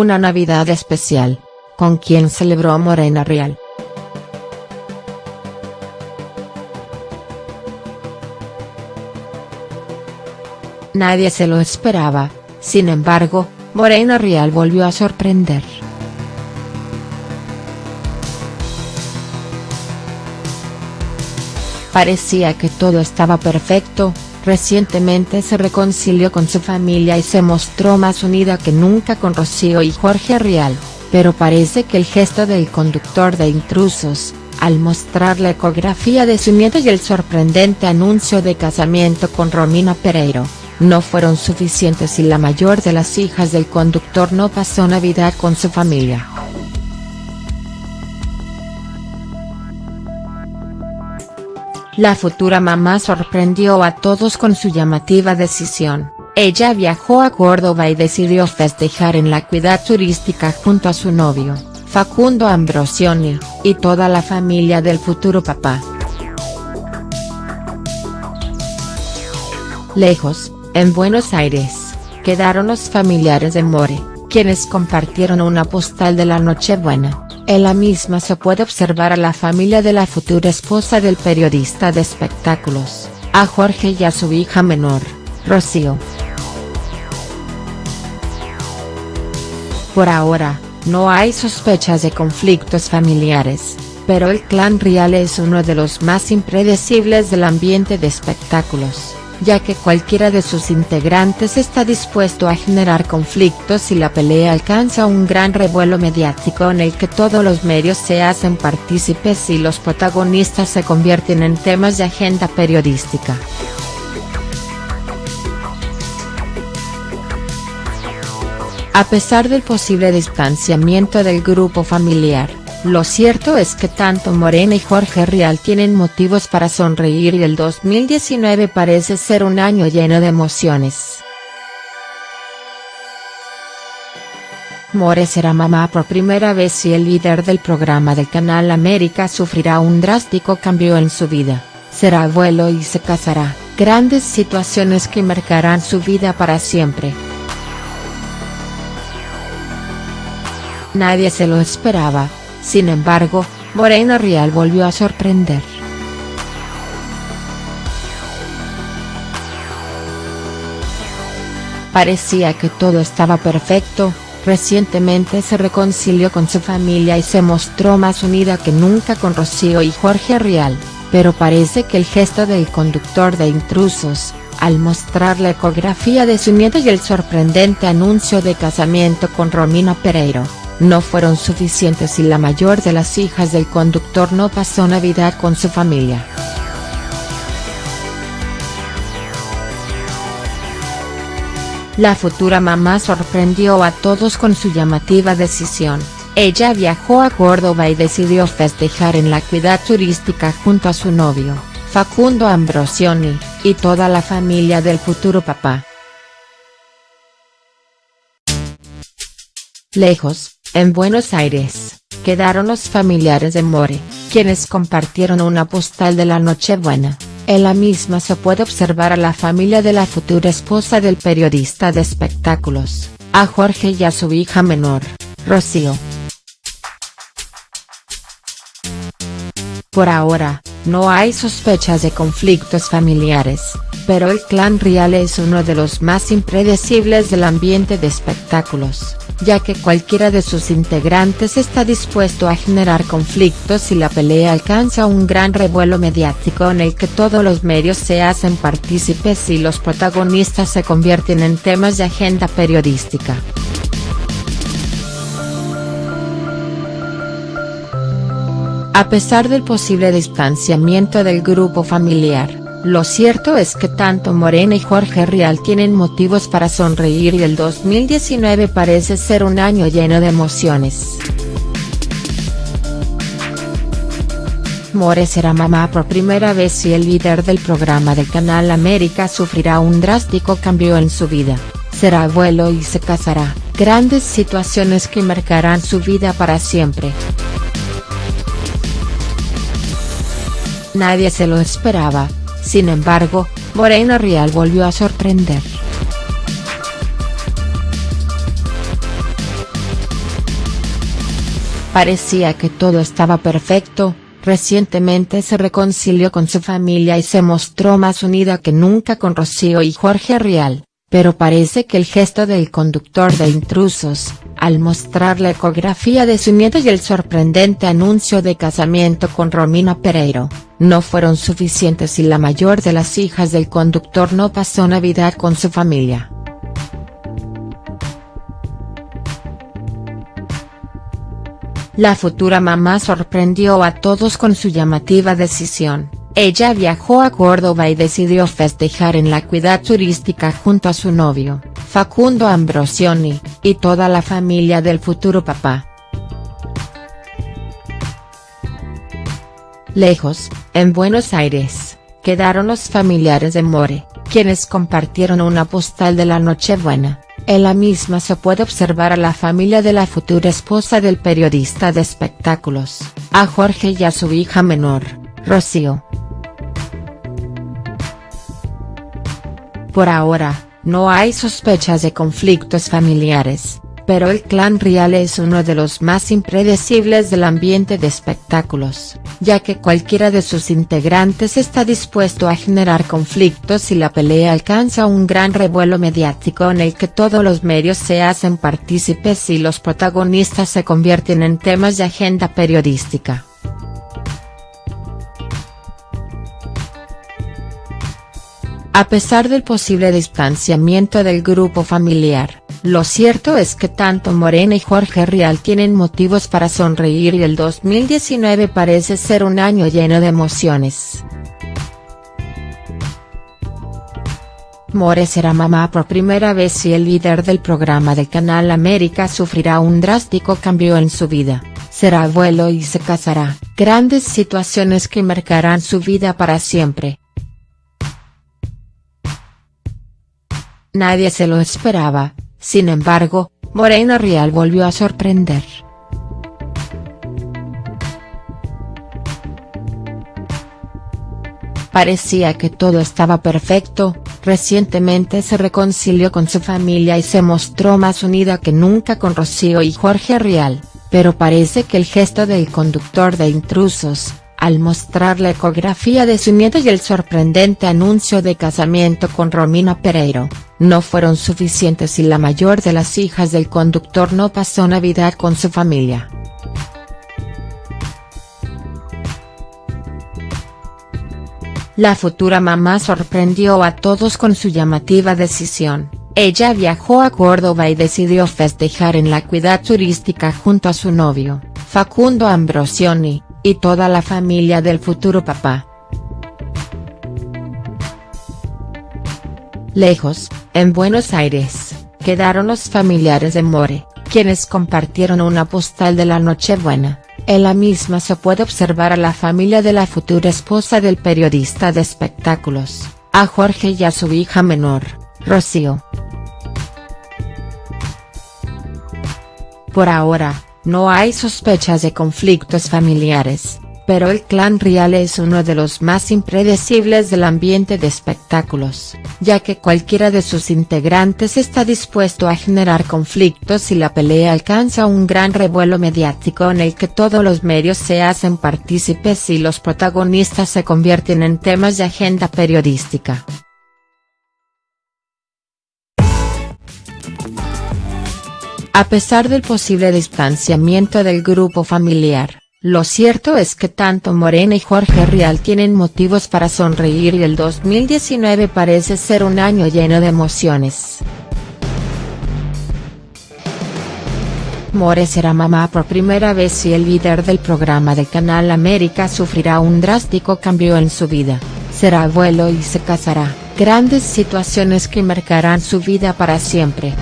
Una Navidad especial. ¿Con quién celebró Morena Real?. Nadie se lo esperaba, sin embargo, Morena Real volvió a sorprender. Parecía que todo estaba perfecto, recientemente se reconcilió con su familia y se mostró más unida que nunca con Rocío y Jorge Rial, pero parece que el gesto del conductor de intrusos, al mostrar la ecografía de su nieto y el sorprendente anuncio de casamiento con Romina Pereiro, no fueron suficientes y la mayor de las hijas del conductor no pasó Navidad con su familia. La futura mamá sorprendió a todos con su llamativa decisión, ella viajó a Córdoba y decidió festejar en la cuidad turística junto a su novio, Facundo Ambrosioni, y toda la familia del futuro papá. Lejos, en Buenos Aires, quedaron los familiares de More, quienes compartieron una postal de la Nochebuena. En la misma se puede observar a la familia de la futura esposa del periodista de espectáculos, a Jorge y a su hija menor, Rocío. Por ahora, no hay sospechas de conflictos familiares, pero el clan Rial es uno de los más impredecibles del ambiente de espectáculos ya que cualquiera de sus integrantes está dispuesto a generar conflictos y la pelea alcanza un gran revuelo mediático en el que todos los medios se hacen partícipes y los protagonistas se convierten en temas de agenda periodística. A pesar del posible distanciamiento del grupo familiar, lo cierto es que tanto Morena y Jorge Rial tienen motivos para sonreír y el 2019 parece ser un año lleno de emociones. More será mamá por primera vez y el líder del programa del Canal América sufrirá un drástico cambio en su vida, será abuelo y se casará, grandes situaciones que marcarán su vida para siempre. Nadie se lo esperaba, sin embargo, Morena Rial volvió a sorprender. Parecía que todo estaba perfecto, recientemente se reconcilió con su familia y se mostró más unida que nunca con Rocío y Jorge Rial, pero parece que el gesto del conductor de intrusos, al mostrar la ecografía de su nieto y el sorprendente anuncio de casamiento con Romina Pereiro, no fueron suficientes y la mayor de las hijas del conductor no pasó Navidad con su familia. La futura mamá sorprendió a todos con su llamativa decisión, ella viajó a Córdoba y decidió festejar en la cuidad turística junto a su novio, Facundo Ambrosioni, y toda la familia del futuro papá. Lejos, en Buenos Aires, quedaron los familiares de More, quienes compartieron una postal de la Nochebuena. En la misma se puede observar a la familia de la futura esposa del periodista de espectáculos, a Jorge y a su hija menor, Rocío. Por ahora, no hay sospechas de conflictos familiares, pero el clan Rial es uno de los más impredecibles del ambiente de espectáculos ya que cualquiera de sus integrantes está dispuesto a generar conflictos y la pelea alcanza un gran revuelo mediático en el que todos los medios se hacen partícipes y los protagonistas se convierten en temas de agenda periodística. A pesar del posible distanciamiento del grupo familiar, lo cierto es que tanto Morena y Jorge Rial tienen motivos para sonreír y el 2019 parece ser un año lleno de emociones. More será mamá por primera vez y el líder del programa del Canal América sufrirá un drástico cambio en su vida, será abuelo y se casará, grandes situaciones que marcarán su vida para siempre. Nadie se lo esperaba, sin embargo, Morena Rial volvió a sorprender. Parecía que todo estaba perfecto, recientemente se reconcilió con su familia y se mostró más unida que nunca con Rocío y Jorge Rial, pero parece que el gesto del conductor de intrusos, al mostrar la ecografía de su nieto y el sorprendente anuncio de casamiento con Romina Pereiro, no fueron suficientes y la mayor de las hijas del conductor no pasó Navidad con su familia. La futura mamá sorprendió a todos con su llamativa decisión, ella viajó a Córdoba y decidió festejar en la cuidad turística junto a su novio, Facundo Ambrosioni, y toda la familia del futuro papá. Lejos, en Buenos Aires, quedaron los familiares de More, quienes compartieron una postal de la Nochebuena, en la misma se puede observar a la familia de la futura esposa del periodista de espectáculos, a Jorge y a su hija menor, Rocío. Por ahora, no hay sospechas de conflictos familiares, pero el clan Rial es uno de los más impredecibles del ambiente de espectáculos, ya que cualquiera de sus integrantes está dispuesto a generar conflictos y la pelea alcanza un gran revuelo mediático en el que todos los medios se hacen partícipes y los protagonistas se convierten en temas de agenda periodística. A pesar del posible distanciamiento del grupo familiar, lo cierto es que tanto Morena y Jorge Rial tienen motivos para sonreír y el 2019 parece ser un año lleno de emociones. More será mamá por primera vez y el líder del programa del Canal América sufrirá un drástico cambio en su vida, será abuelo y se casará, grandes situaciones que marcarán su vida para siempre. Nadie se lo esperaba, sin embargo, Morena Rial volvió a sorprender. Parecía que todo estaba perfecto, recientemente se reconcilió con su familia y se mostró más unida que nunca con Rocío y Jorge Rial, pero parece que el gesto del conductor de intrusos, al mostrar la ecografía de su nieto y el sorprendente anuncio de casamiento con Romina Pereiro, no fueron suficientes y la mayor de las hijas del conductor no pasó Navidad con su familia. La futura mamá sorprendió a todos con su llamativa decisión, ella viajó a Córdoba y decidió festejar en la cuidad turística junto a su novio, Facundo Ambrosioni, y toda la familia del futuro papá. Lejos, en Buenos Aires, quedaron los familiares de More, quienes compartieron una postal de la Nochebuena, en la misma se puede observar a la familia de la futura esposa del periodista de espectáculos, a Jorge y a su hija menor, Rocío. Por ahora, no hay sospechas de conflictos familiares, pero el clan Rial es uno de los más impredecibles del ambiente de espectáculos, ya que cualquiera de sus integrantes está dispuesto a generar conflictos y la pelea alcanza un gran revuelo mediático en el que todos los medios se hacen partícipes y los protagonistas se convierten en temas de agenda periodística. A pesar del posible distanciamiento del grupo familiar, lo cierto es que tanto Morena y Jorge Rial tienen motivos para sonreír y el 2019 parece ser un año lleno de emociones. More será mamá por primera vez y el líder del programa de Canal América sufrirá un drástico cambio en su vida, será abuelo y se casará, grandes situaciones que marcarán su vida para siempre.